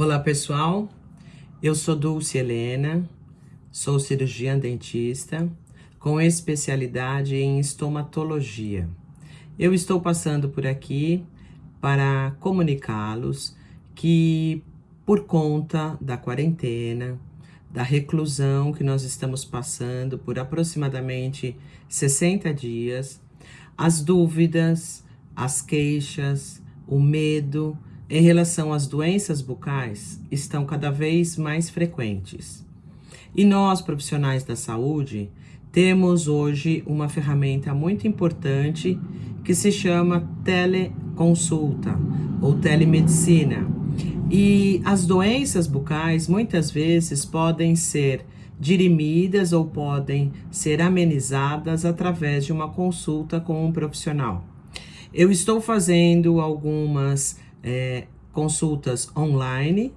Olá pessoal, eu sou Dulce Helena, sou cirurgiã dentista com especialidade em estomatologia. Eu estou passando por aqui para comunicá-los que por conta da quarentena, da reclusão que nós estamos passando por aproximadamente 60 dias, as dúvidas, as queixas, o medo, em relação às doenças bucais estão cada vez mais frequentes. E nós, profissionais da saúde, temos hoje uma ferramenta muito importante que se chama teleconsulta ou telemedicina. E as doenças bucais muitas vezes podem ser dirimidas ou podem ser amenizadas através de uma consulta com um profissional. Eu estou fazendo algumas é, consultas online,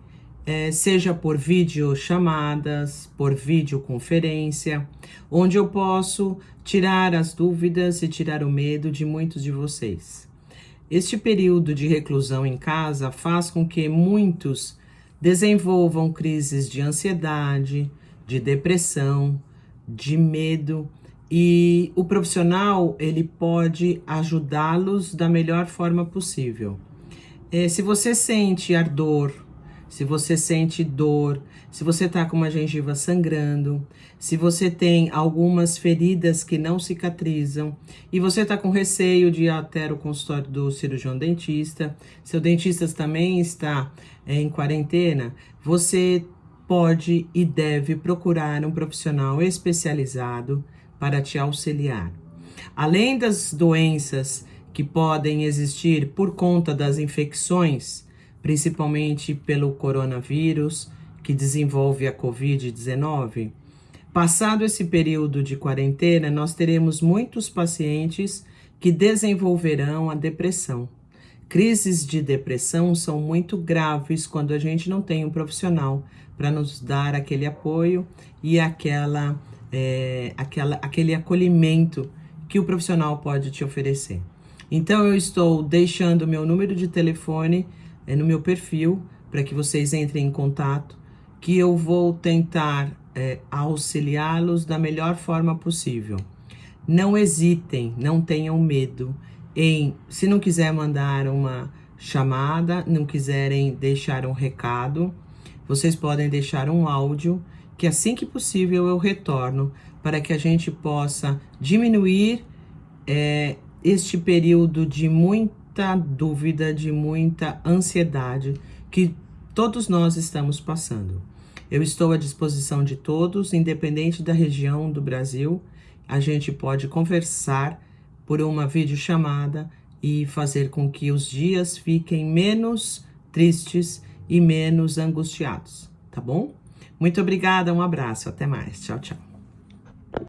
é, seja por videochamadas, por videoconferência, onde eu posso tirar as dúvidas e tirar o medo de muitos de vocês. Este período de reclusão em casa faz com que muitos desenvolvam crises de ansiedade, de depressão, de medo e o profissional ele pode ajudá-los da melhor forma possível. É, se você sente ardor, se você sente dor, se você está com uma gengiva sangrando, se você tem algumas feridas que não cicatrizam e você está com receio de ir até o consultório do cirurgião dentista, seu dentista também está é, em quarentena, você pode e deve procurar um profissional especializado para te auxiliar. Além das doenças que podem existir por conta das infecções, principalmente pelo coronavírus, que desenvolve a Covid-19. Passado esse período de quarentena, nós teremos muitos pacientes que desenvolverão a depressão. Crises de depressão são muito graves quando a gente não tem um profissional para nos dar aquele apoio e aquela, é, aquela, aquele acolhimento que o profissional pode te oferecer. Então eu estou deixando meu número de telefone é, no meu perfil para que vocês entrem em contato, que eu vou tentar é, auxiliá-los da melhor forma possível. Não hesitem, não tenham medo em, se não quiser mandar uma chamada, não quiserem deixar um recado, vocês podem deixar um áudio que assim que possível eu retorno para que a gente possa diminuir é, este período de muita dúvida, de muita ansiedade que todos nós estamos passando. Eu estou à disposição de todos, independente da região do Brasil. A gente pode conversar por uma videochamada e fazer com que os dias fiquem menos tristes e menos angustiados, tá bom? Muito obrigada, um abraço, até mais. Tchau, tchau.